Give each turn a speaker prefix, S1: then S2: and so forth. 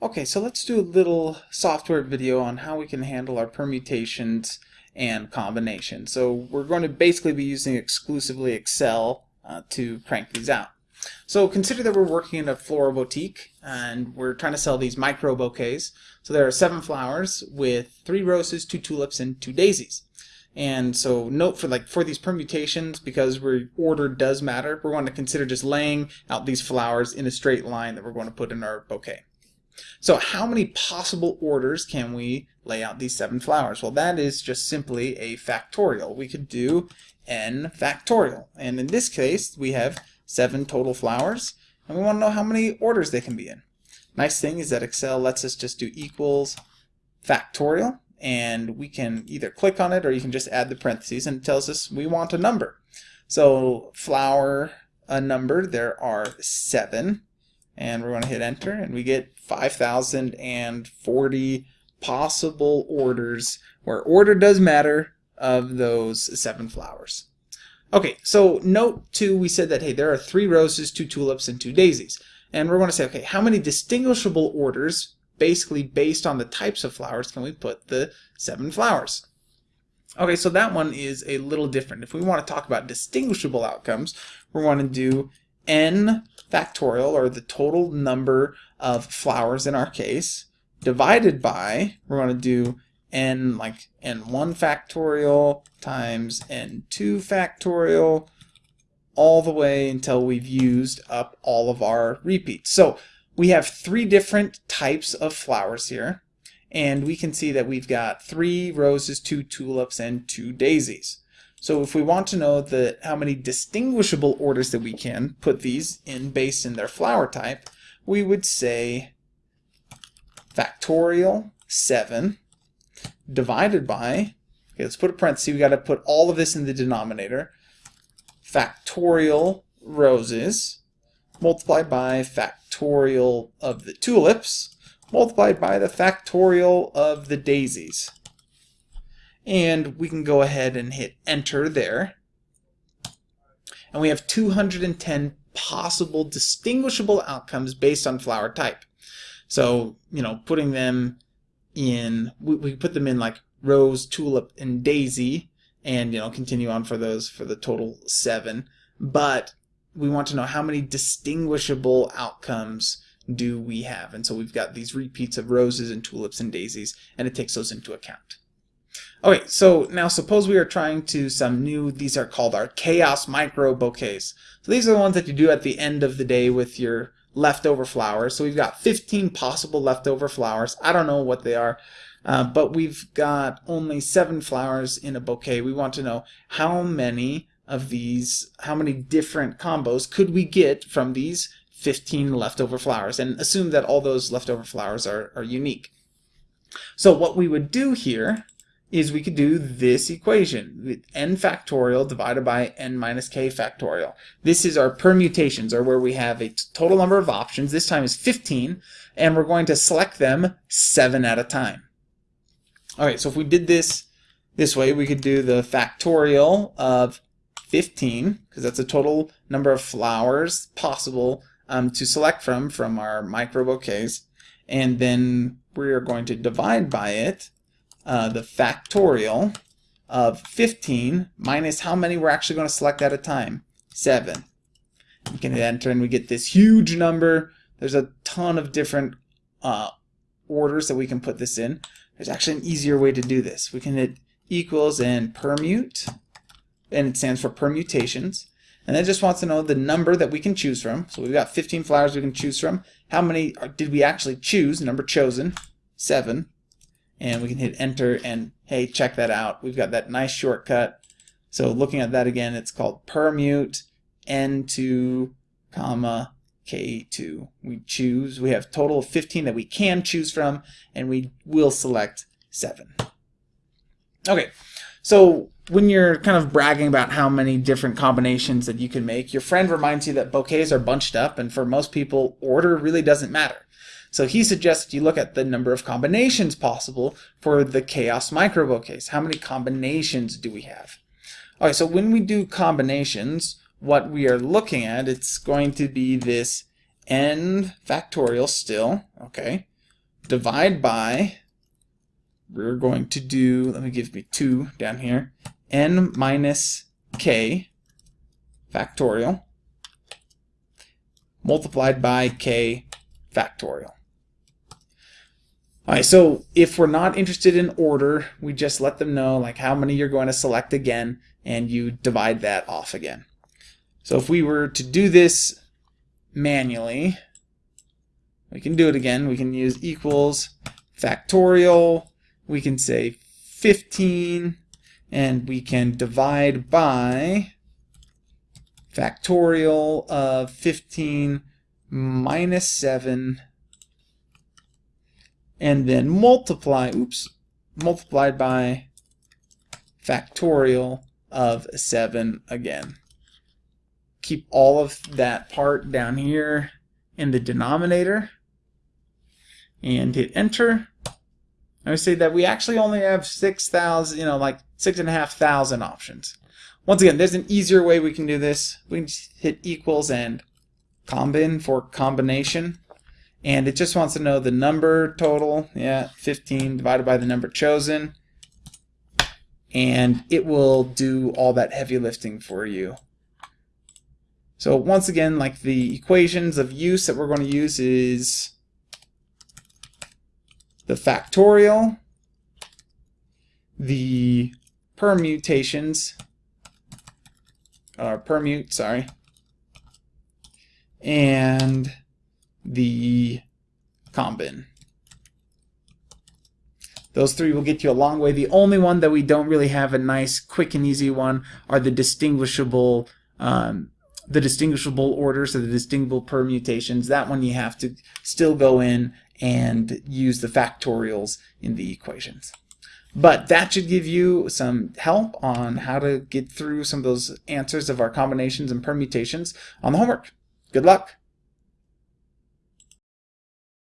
S1: Okay, so let's do a little software video on how we can handle our permutations and combinations. So we're going to basically be using exclusively Excel uh, to crank these out. So consider that we're working in a floral boutique and we're trying to sell these micro bouquets. So there are seven flowers with three roses, two tulips, and two daisies. And so note for like for these permutations, because we're order does matter, we're going to consider just laying out these flowers in a straight line that we're going to put in our bouquet. So how many possible orders can we lay out these seven flowers? Well, that is just simply a factorial. We could do n factorial. And in this case, we have seven total flowers, and we want to know how many orders they can be in. Nice thing is that Excel lets us just do equals factorial, and we can either click on it or you can just add the parentheses, and it tells us we want a number. So flower, a number, there are seven and we're going to hit enter and we get 5,040 possible orders where order does matter of those seven flowers. Okay, so note two, we said that, hey, there are three roses, two tulips, and two daisies. And we're going to say, okay, how many distinguishable orders, basically based on the types of flowers, can we put the seven flowers? Okay, so that one is a little different. If we want to talk about distinguishable outcomes, we're going to do n factorial, or the total number of flowers in our case, divided by, we're going to do n like n1 factorial times n2 factorial all the way until we've used up all of our repeats. So we have three different types of flowers here and we can see that we've got three roses, two tulips, and two daisies. So if we want to know the how many distinguishable orders that we can put these in based in their flower type, we would say factorial 7 divided by, okay, let's put a parenthesis, we got to put all of this in the denominator, factorial roses multiplied by factorial of the tulips multiplied by the factorial of the daisies and we can go ahead and hit enter there. And we have 210 possible distinguishable outcomes based on flower type. So, you know, putting them in, we, we put them in like rose, tulip, and daisy, and, you know, continue on for those for the total seven. But we want to know how many distinguishable outcomes do we have. And so we've got these repeats of roses and tulips and daisies, and it takes those into account. Okay, so now suppose we are trying to some new, these are called our chaos micro bouquets. So these are the ones that you do at the end of the day with your leftover flowers. So we've got 15 possible leftover flowers. I don't know what they are, uh, but we've got only seven flowers in a bouquet. We want to know how many of these, how many different combos could we get from these 15 leftover flowers and assume that all those leftover flowers are, are unique. So what we would do here is we could do this equation with n factorial divided by n minus k factorial. This is our permutations, or where we have a total number of options. This time is 15, and we're going to select them 7 at a time. Alright, so if we did this this way, we could do the factorial of 15, because that's the total number of flowers possible um, to select from from our micro bouquets, and then we're going to divide by it uh, the factorial of 15 minus how many we're actually going to select at a time? 7. We can hit enter and we get this huge number. There's a ton of different uh, orders that we can put this in. There's actually an easier way to do this. We can hit equals and permute, and it stands for permutations. And it just wants to know the number that we can choose from. So we've got 15 flowers we can choose from. How many did we actually choose? Number chosen, 7 and we can hit enter and hey check that out. We've got that nice shortcut. So looking at that again it's called permute n2 comma k2 we choose we have total of 15 that we can choose from and we will select 7 okay so when you're kind of bragging about how many different combinations that you can make your friend reminds you that bouquets are bunched up and for most people order really doesn't matter so he suggests you look at the number of combinations possible for the chaos micro case. How many combinations do we have? Okay, so when we do combinations, what we are looking at, it's going to be this n factorial still, okay, divide by, we're going to do, let me give me 2 down here, n minus k factorial multiplied by k factorial. Alright, so if we're not interested in order, we just let them know like how many you're going to select again, and you divide that off again. So if we were to do this manually, we can do it again. We can use equals factorial. We can say 15, and we can divide by factorial of 15 minus 7 and then multiply, oops, multiplied by factorial of 7 again. Keep all of that part down here in the denominator and hit enter. I would say that we actually only have 6,000, you know, like 6,500 options. Once again, there's an easier way we can do this. We can just hit equals and combin for combination and it just wants to know the number total. Yeah 15 divided by the number chosen. And it will do all that heavy lifting for you. So once again like the equations of use that we're going to use is the factorial the permutations or uh, permute sorry and the combin. Those three will get you a long way. The only one that we don't really have a nice, quick and easy one are the distinguishable, um, the distinguishable orders or the distinguishable permutations. That one you have to still go in and use the factorials in the equations. But that should give you some help on how to get through some of those answers of our combinations and permutations on the homework. Good luck!